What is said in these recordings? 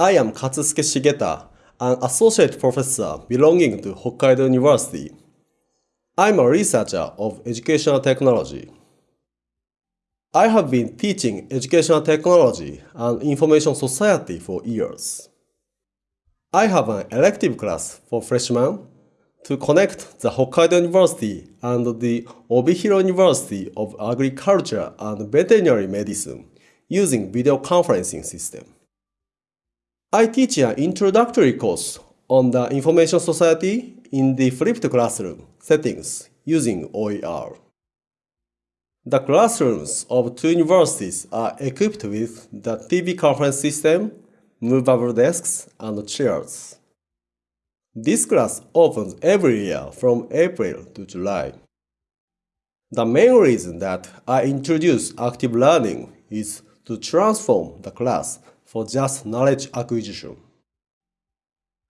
I am Katsusuke Shigeta, an associate professor belonging to Hokkaido University. I'm a researcher of educational technology. I have been teaching educational technology and information society for years. I have an elective class for freshmen to connect the Hokkaido University and the Obihiro University of Agriculture and Veterinary Medicine using video conferencing system. I teach an introductory course on the information society in the flipped classroom settings using OER. The classrooms of two universities are equipped with the TV conference system, movable desks, and chairs. This class opens every year from April to July. The main reason that I introduce active learning is to transform the class for just knowledge acquisition.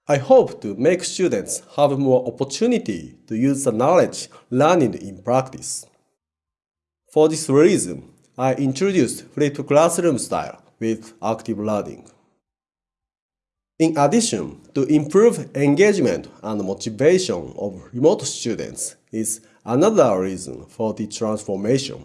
I hope to make students have more opportunity to use the knowledge learned in practice. For this reason, I introduced flipped classroom style with active learning. In addition, to improve engagement and motivation of remote students is another reason for the transformation.